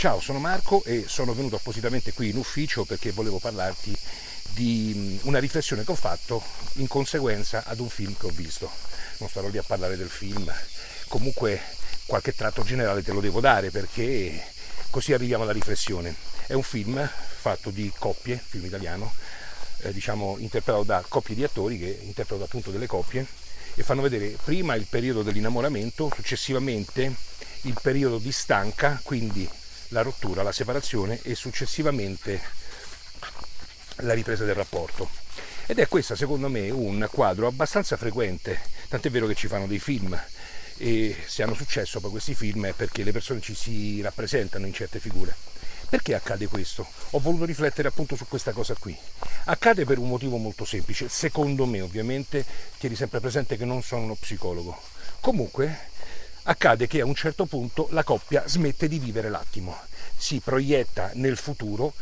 Ciao, sono Marco e sono venuto appositamente qui in ufficio perché volevo parlarti di una riflessione che ho fatto in conseguenza ad un film che ho visto. Non starò lì a parlare del film, comunque qualche tratto generale te lo devo dare perché così arriviamo alla riflessione. È un film fatto di coppie, film italiano, eh, diciamo interpretato da coppie di attori che interpretano appunto delle coppie e fanno vedere prima il periodo dell'innamoramento, successivamente il periodo di stanca, quindi la rottura, la separazione e successivamente la ripresa del rapporto. Ed è questo secondo me un quadro abbastanza frequente, tant'è vero che ci fanno dei film e se hanno successo poi questi film è perché le persone ci si rappresentano in certe figure. Perché accade questo? Ho voluto riflettere appunto su questa cosa qui. Accade per un motivo molto semplice, secondo me ovviamente, tieni sempre presente che non sono uno psicologo. Comunque accade che a un certo punto la coppia smette di vivere l'attimo, si proietta nel futuro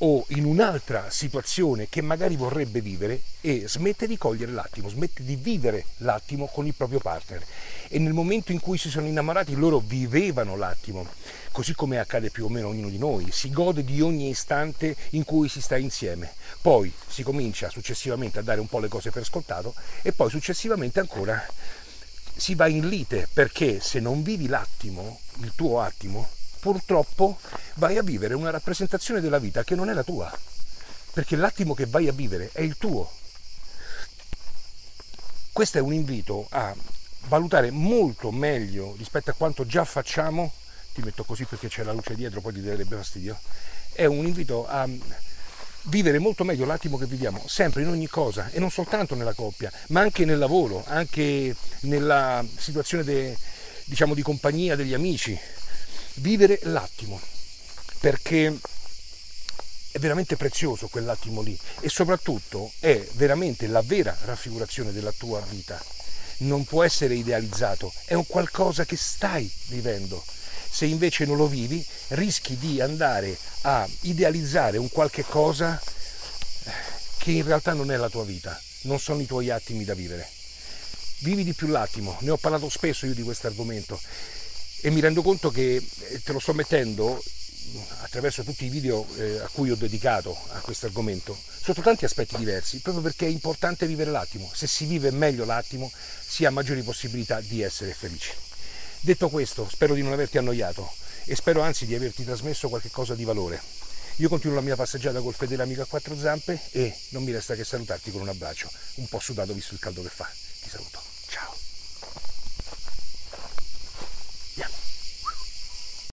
o in un'altra situazione che magari vorrebbe vivere e smette di cogliere l'attimo, smette di vivere l'attimo con il proprio partner. E nel momento in cui si sono innamorati loro vivevano l'attimo così come accade più o meno ognuno di noi, si gode di ogni istante in cui si sta insieme. Poi si comincia successivamente a dare un po' le cose per scontato e poi successivamente ancora si va in lite perché se non vivi l'attimo, il tuo attimo, purtroppo vai a vivere una rappresentazione della vita che non è la tua, perché l'attimo che vai a vivere è il tuo. Questo è un invito a valutare molto meglio rispetto a quanto già facciamo ti metto così perché c'è la luce dietro, poi ti darebbe fastidio, è un invito a vivere molto meglio l'attimo che viviamo, sempre in ogni cosa e non soltanto nella coppia, ma anche nel lavoro, anche nella situazione de, diciamo, di compagnia degli amici. Vivere l'attimo, perché è veramente prezioso quell'attimo lì e soprattutto è veramente la vera raffigurazione della tua vita. Non può essere idealizzato, è un qualcosa che stai vivendo. Se invece non lo vivi, rischi di andare a idealizzare un qualche cosa eh, che in realtà non è la tua vita, non sono i tuoi attimi da vivere. Vivi di più l'attimo, ne ho parlato spesso io di questo argomento. E mi rendo conto che eh, te lo sto mettendo attraverso tutti i video eh, a cui ho dedicato a questo argomento sotto tanti aspetti diversi, proprio perché è importante vivere l'attimo. Se si vive meglio l'attimo, si ha maggiori possibilità di essere felici. Detto questo, spero di non averti annoiato e spero anzi di averti trasmesso qualcosa di valore. Io continuo la mia passeggiata col fedele amico a quattro zampe e non mi resta che salutarti con un abbraccio, un po' sudato visto il caldo che fa. Ti saluto. Ciao.